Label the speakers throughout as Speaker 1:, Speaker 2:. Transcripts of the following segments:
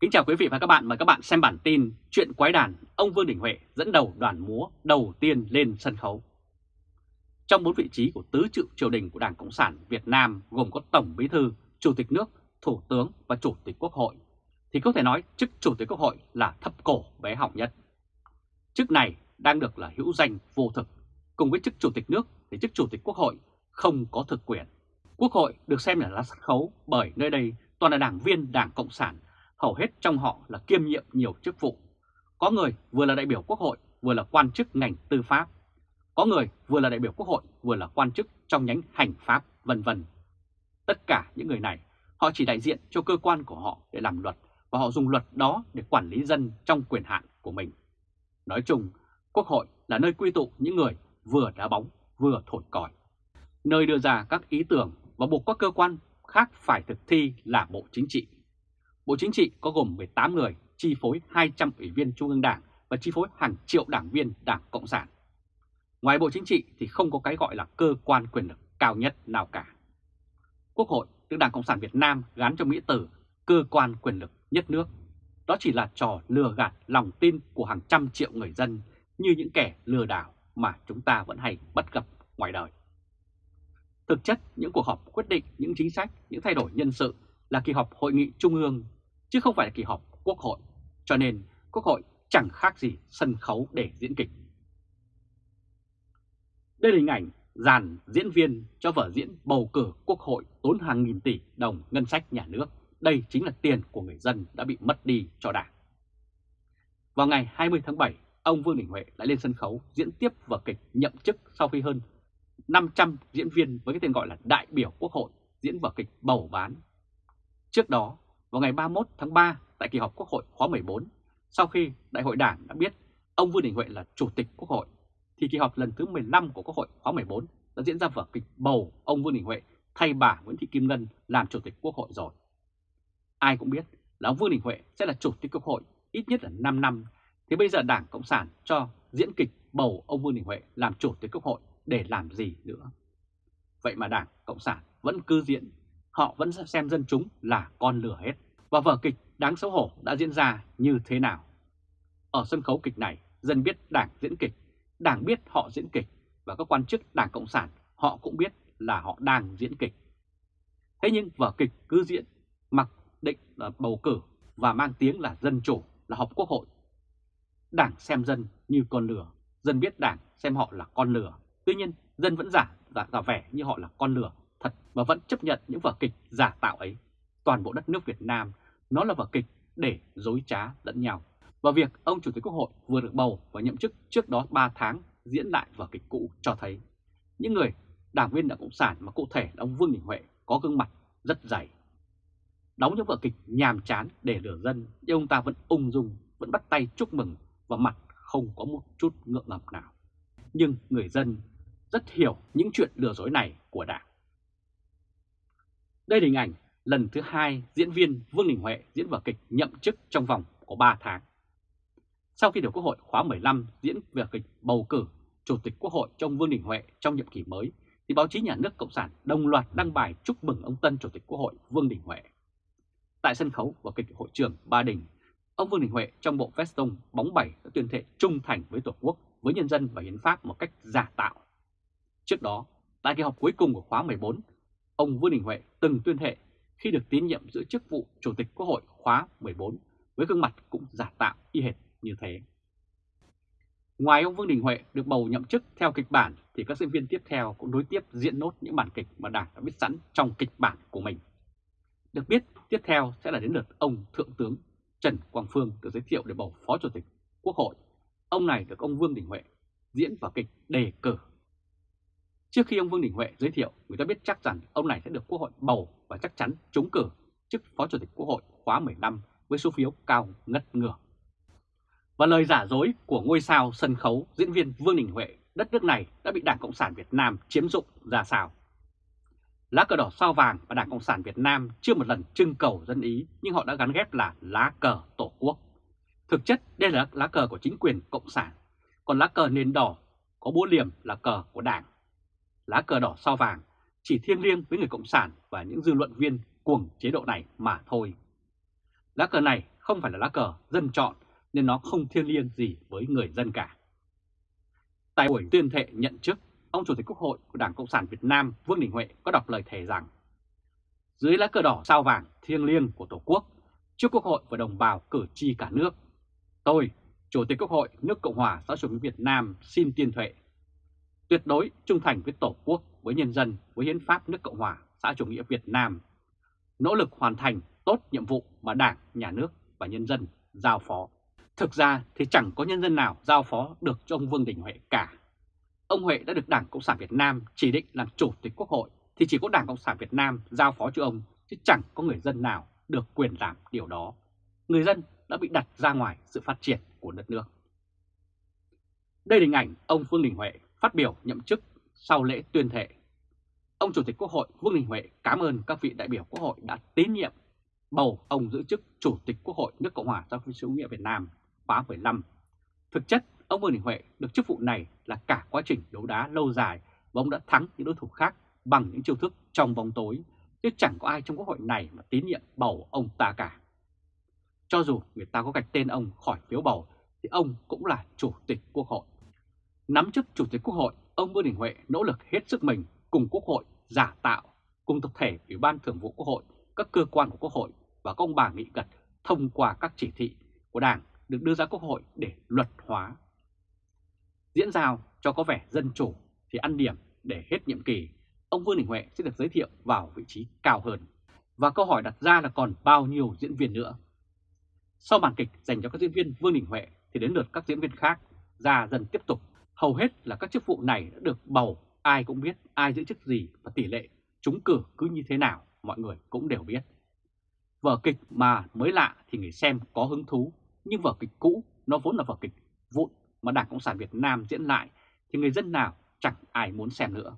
Speaker 1: Kính chào quý vị và các bạn, mời các bạn xem bản tin Chuyện quái đàn, ông Vương Đình Huệ dẫn đầu đoàn múa đầu tiên lên sân khấu. Trong bốn vị trí của tứ trụ triều đình của Đảng Cộng sản Việt Nam gồm có Tổng Bí Thư, Chủ tịch nước, Thủ tướng và Chủ tịch Quốc hội, thì có thể nói chức Chủ tịch Quốc hội là thấp cổ bé hỏng nhất. Chức này đang được là hữu danh vô thực, cùng với chức Chủ tịch nước thì chức Chủ tịch Quốc hội không có thực quyền. Quốc hội được xem là lá sân khấu bởi nơi đây toàn là đảng viên Đảng Cộng sản hầu hết trong họ là kiêm nhiệm nhiều chức vụ. Có người vừa là đại biểu quốc hội, vừa là quan chức ngành tư pháp. Có người vừa là đại biểu quốc hội, vừa là quan chức trong nhánh hành pháp, vân vân. Tất cả những người này, họ chỉ đại diện cho cơ quan của họ để làm luật và họ dùng luật đó để quản lý dân trong quyền hạn của mình. Nói chung, quốc hội là nơi quy tụ những người vừa đá bóng, vừa thổi còi. Nơi đưa ra các ý tưởng và buộc các cơ quan khác phải thực thi là Bộ Chính trị Bộ Chính trị có gồm 18 người, chi phối 200 ủy viên Trung ương Đảng và chi phối hàng triệu đảng viên Đảng Cộng sản. Ngoài Bộ Chính trị thì không có cái gọi là cơ quan quyền lực cao nhất nào cả. Quốc hội được Đảng Cộng sản Việt Nam gắn cho Mỹ từ cơ quan quyền lực nhất nước. Đó chỉ là trò lừa gạt lòng tin của hàng trăm triệu người dân như những kẻ lừa đảo mà chúng ta vẫn hay bắt gặp ngoài đời. Thực chất, những cuộc họp quyết định những chính sách, những thay đổi nhân sự là kỳ họp Hội nghị Trung ương chứ không phải là kỳ họp Quốc hội, cho nên Quốc hội chẳng khác gì sân khấu để diễn kịch. Đây là hình ảnh dàn diễn viên cho vở diễn bầu cử Quốc hội tốn hàng nghìn tỷ đồng ngân sách nhà nước. Đây chính là tiền của người dân đã bị mất đi cho đảng. Vào ngày 20 tháng 7, ông Vương Đình Huệ đã lên sân khấu diễn tiếp vở kịch nhậm chức sau khi hơn 500 diễn viên với cái tên gọi là đại biểu Quốc hội diễn vở kịch bầu bán. Trước đó, vào ngày 31 tháng 3 tại kỳ họp Quốc hội khóa 14, sau khi Đại hội Đảng đã biết ông Vương Đình Huệ là Chủ tịch Quốc hội, thì kỳ họp lần thứ 15 của Quốc hội khóa 14 đã diễn ra vở kịch bầu ông Vương Đình Huệ thay bà Nguyễn Thị Kim Ngân làm Chủ tịch Quốc hội rồi. Ai cũng biết là ông Vương Đình Huệ sẽ là Chủ tịch Quốc hội ít nhất là 5 năm, thì bây giờ Đảng Cộng sản cho diễn kịch bầu ông Vương Đình Huệ làm Chủ tịch Quốc hội để làm gì nữa. Vậy mà Đảng Cộng sản vẫn cứ diễn, họ vẫn xem dân chúng là con lửa hết và vở kịch đáng xấu hổ đã diễn ra như thế nào. Ở sân khấu kịch này, dân biết đảng diễn kịch, đảng biết họ diễn kịch và các quan chức đảng Cộng sản họ cũng biết là họ đang diễn kịch. Thế nhưng vở kịch cứ diễn, mặc định là bầu cử và mang tiếng là dân chủ, là họp quốc hội. Đảng xem dân như con lửa, dân biết đảng xem họ là con lửa. Tuy nhiên, dân vẫn giả, giả, giả vẻ như họ là con lửa thật và vẫn chấp nhận những vở kịch giả tạo ấy toàn bộ đất nước Việt Nam, nó là vở kịch để dối trá lẫn nhau. Và việc ông Chủ tịch Quốc hội vừa được bầu và nhậm chức trước đó 3 tháng diễn lại vở kịch cũ cho thấy những người đảng viên Đảng Cộng sản mà cụ thể là ông Vương Đình Huệ có gương mặt rất dày. Đóng những vở kịch nhàm chán để lừa dân nhưng ông ta vẫn ung dung, vẫn bắt tay chúc mừng và mặt không có một chút ngượng ngập nào. Nhưng người dân rất hiểu những chuyện lừa dối này của đảng. Đây là hình ảnh lần thứ hai diễn viên Vương Đình Huệ diễn vở kịch nhậm chức trong vòng có 3 tháng. Sau khi được Quốc hội khóa 15 diễn vở kịch bầu cử Chủ tịch Quốc hội trong Vương Đình Huệ trong nhiệm kỳ mới, thì báo chí nhà nước Cộng sản đồng loạt đăng bài chúc mừng ông tân Chủ tịch Quốc hội Vương Đình Huệ. Tại sân khấu và kịch hội trường Ba Đình, ông Vương Đình Huệ trong bộ veston bóng bẩy đã tuyên thệ trung thành với Tổ quốc, với nhân dân và hiến pháp một cách giả tạo. Trước đó, tại kỳ họp cuối cùng của khóa 14, ông Vương Đình Huệ từng tuyên thệ khi được tín nhiệm giữ chức vụ Chủ tịch Quốc hội khóa 14 với gương mặt cũng giả tạo y hệt như thế. Ngoài ông Vương Đình Huệ được bầu nhậm chức theo kịch bản, thì các diễn viên tiếp theo cũng đối tiếp diễn nốt những bản kịch mà Đảng đã biết sẵn trong kịch bản của mình. Được biết, tiếp theo sẽ là đến lượt ông Thượng tướng Trần Quang Phương được giới thiệu để bầu Phó Chủ tịch Quốc hội. Ông này được ông Vương Đình Huệ diễn vào kịch đề cử Trước khi ông Vương Đình Huệ giới thiệu, người ta biết chắc rằng ông này sẽ được Quốc hội bầu và chắc chắn trúng cử chức Phó Chủ tịch Quốc hội khóa 15 với số phiếu cao ngất ngửa. Và lời giả dối của ngôi sao sân khấu diễn viên Vương Đình Huệ, đất nước này đã bị Đảng Cộng sản Việt Nam chiếm dụng ra sao? Lá cờ đỏ sao vàng và Đảng Cộng sản Việt Nam chưa một lần trưng cầu dân ý nhưng họ đã gắn ghép là lá cờ Tổ quốc. Thực chất đây là lá cờ của chính quyền Cộng sản, còn lá cờ nền đỏ có búa liềm là cờ của Đảng lá cờ đỏ sao vàng chỉ thiêng liêng với người Cộng sản và những dư luận viên cuồng chế độ này mà thôi. Lá cờ này không phải là lá cờ dân chọn nên nó không thiêng liêng gì với người dân cả. Tại buổi tuyên thệ nhận chức, ông Chủ tịch Quốc hội của Đảng Cộng sản Việt Nam Vương Đình Huệ có đọc lời thề rằng dưới lá cờ đỏ sao vàng thiêng liêng của Tổ quốc, trước Quốc hội và đồng bào cử tri cả nước, tôi, Chủ tịch Quốc hội nước Cộng hòa xã hội chủ nghĩa Việt Nam xin tuyên thệ tuyệt đối trung thành với Tổ quốc, với nhân dân, với hiến pháp nước Cộng hòa xã chủ nghĩa Việt Nam, nỗ lực hoàn thành tốt nhiệm vụ mà Đảng, Nhà nước và nhân dân giao phó. Thực ra thì chẳng có nhân dân nào giao phó được cho ông Vương Đình Huệ cả. Ông Huệ đã được Đảng Cộng sản Việt Nam chỉ định làm Chủ tịch Quốc hội thì chỉ có Đảng Cộng sản Việt Nam giao phó cho ông chứ chẳng có người dân nào được quyền làm điều đó. Người dân đã bị đặt ra ngoài sự phát triển của đất nước. Đây là hình ảnh ông Vương Đình Huệ phát biểu nhậm chức sau lễ tuyên thệ. Ông Chủ tịch Quốc hội Vương Đình Huệ cảm ơn các vị đại biểu Quốc hội đã tín nhiệm bầu ông giữ chức Chủ tịch Quốc hội nước Cộng hòa xã hội chủ nghĩa Việt Nam khóa 15. Thực chất, ông Vương Đình Huệ được chức vụ này là cả quá trình đấu đá lâu dài và ông đã thắng những đối thủ khác bằng những chiêu thức trong bóng tối, chứ chẳng có ai trong Quốc hội này mà tín nhiệm bầu ông ta cả. Cho dù người ta có gạch tên ông khỏi phiếu bầu, thì ông cũng là Chủ tịch Quốc hội. Nắm chức Chủ tịch Quốc hội, ông Vương Đình Huệ nỗ lực hết sức mình cùng Quốc hội giả tạo, cùng tập thể Ủy ban Thường vụ Quốc hội, các cơ quan của Quốc hội và các ông bà nghị gật thông qua các chỉ thị của Đảng được đưa ra Quốc hội để luật hóa. Diễn giao cho có vẻ dân chủ thì ăn điểm để hết nhiệm kỳ, ông Vương Đình Huệ sẽ được giới thiệu vào vị trí cao hơn. Và câu hỏi đặt ra là còn bao nhiêu diễn viên nữa? Sau màn kịch dành cho các diễn viên Vương Đình Huệ thì đến lượt các diễn viên khác ra dần tiếp tục. Hầu hết là các chức vụ này đã được bầu, ai cũng biết ai giữ chức gì và tỷ lệ trúng cử cứ như thế nào mọi người cũng đều biết. Vở kịch mà mới lạ thì người xem có hứng thú, nhưng vở kịch cũ nó vốn là vở kịch vụn mà Đảng Cộng sản Việt Nam diễn lại thì người dân nào chẳng ai muốn xem nữa.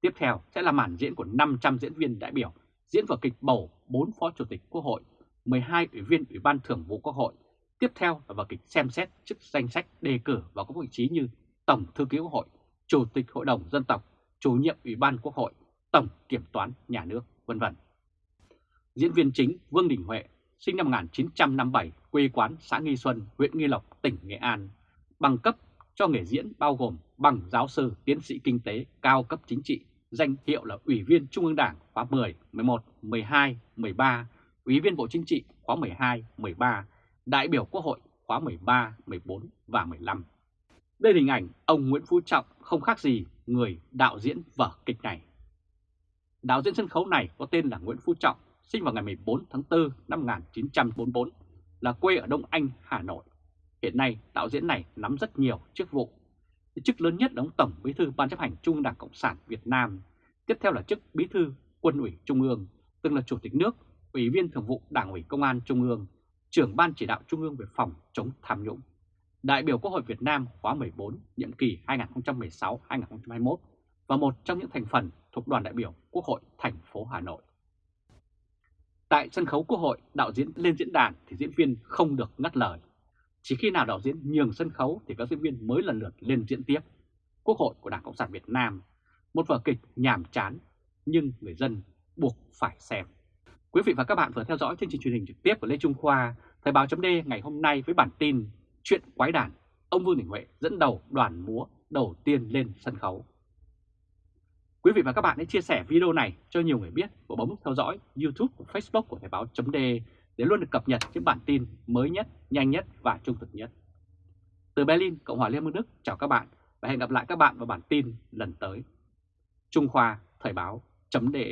Speaker 1: Tiếp theo sẽ là màn diễn của 500 diễn viên đại biểu diễn vở kịch bầu 4 phó chủ tịch Quốc hội, 12 ủy viên Ủy ban Thường vụ Quốc hội. Tiếp theo là vở kịch xem xét chức danh sách đề cử vào các vị trí như Tổng Thư ký Quốc hội, Chủ tịch Hội đồng Dân tộc, Chủ nhiệm Ủy ban Quốc hội, Tổng Kiểm toán Nhà nước, vân vân. Diễn viên chính Vương Đình Huệ, sinh năm 1957, quê quán xã Nghi Xuân, huyện Nghi Lộc, tỉnh Nghệ An, bằng cấp cho nghề diễn bao gồm bằng giáo sư, tiến sĩ kinh tế, cao cấp chính trị, danh hiệu là Ủy viên Trung ương Đảng khóa 10, 11, 12, 13, Ủy viên Bộ Chính trị khóa 12, 13, đại biểu Quốc hội khóa 13, 14 và 15. Đây là hình ảnh ông Nguyễn Phú Trọng không khác gì người đạo diễn vở kịch này. Đạo diễn sân khấu này có tên là Nguyễn Phú Trọng, sinh vào ngày 14 tháng 4 năm 1944, là quê ở Đông Anh, Hà Nội. Hiện nay, đạo diễn này nắm rất nhiều chức vụ. Chức lớn nhất là ông Tổng Bí thư Ban chấp hành Trung Đảng Cộng sản Việt Nam. Tiếp theo là chức Bí thư Quân ủy Trung ương, từng là Chủ tịch nước, Ủy viên Thường vụ Đảng ủy Công an Trung ương, trưởng Ban chỉ đạo Trung ương về phòng chống tham nhũng, đại biểu Quốc hội Việt Nam khóa 14, nhiệm kỳ 2016-2021 và một trong những thành phần thuộc đoàn đại biểu Quốc hội thành phố Hà Nội. Tại sân khấu Quốc hội, đạo diễn lên diễn đàn thì diễn viên không được ngắt lời. Chỉ khi nào đạo diễn nhường sân khấu thì các diễn viên mới lần lượt lên diễn tiếp. Quốc hội của Đảng Cộng sản Việt Nam, một vở kịch nhàm chán nhưng người dân buộc phải xem. Quý vị và các bạn vừa theo dõi chương trình truyền hình trực tiếp của Lê Trung Khoa, Thời báo chấm ngày hôm nay với bản tin Chuyện quái đản, ông Vương Đình Huệ dẫn đầu đoàn múa đầu tiên lên sân khấu. Quý vị và các bạn hãy chia sẻ video này cho nhiều người biết và bấm theo dõi YouTube và Facebook của Thời báo .de để luôn được cập nhật những bản tin mới nhất, nhanh nhất và trung thực nhất. Từ Berlin, Cộng hòa Liên bang Đức chào các bạn và hẹn gặp lại các bạn vào bản tin lần tới. Trung Khoa Thời báo .de